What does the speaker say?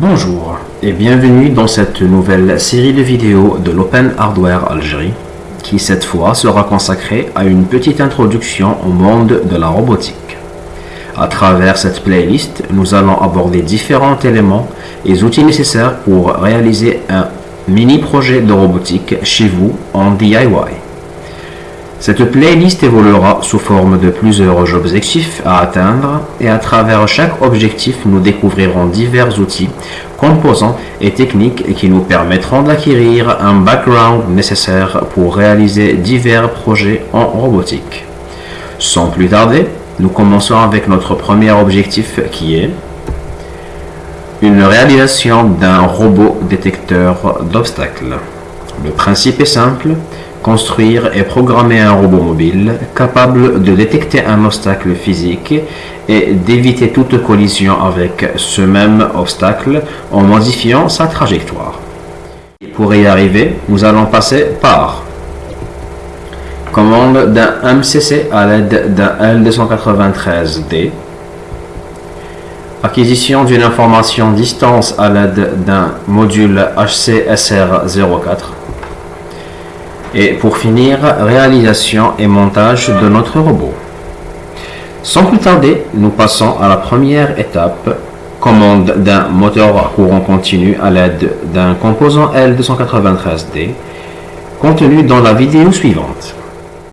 Bonjour et bienvenue dans cette nouvelle série de vidéos de l'Open Hardware Algérie qui cette fois sera consacrée à une petite introduction au monde de la robotique. À travers cette playlist, nous allons aborder différents éléments et outils nécessaires pour réaliser un mini projet de robotique chez vous en DIY. Cette playlist évoluera sous forme de plusieurs objectifs à atteindre et à travers chaque objectif nous découvrirons divers outils, composants et techniques qui nous permettront d'acquérir un background nécessaire pour réaliser divers projets en robotique. Sans plus tarder, nous commençons avec notre premier objectif qui est une réalisation d'un robot détecteur d'obstacles. Le principe est simple, construire et programmer un robot mobile capable de détecter un obstacle physique et d'éviter toute collision avec ce même obstacle en modifiant sa trajectoire. Pour y arriver, nous allons passer par commande d'un MCC à l'aide d'un L293D, acquisition d'une information distance à l'aide d'un module HCSR04, et pour finir, réalisation et montage de notre robot. Sans plus tarder, nous passons à la première étape, commande d'un moteur à courant continu à l'aide d'un composant L293D, contenu dans la vidéo suivante.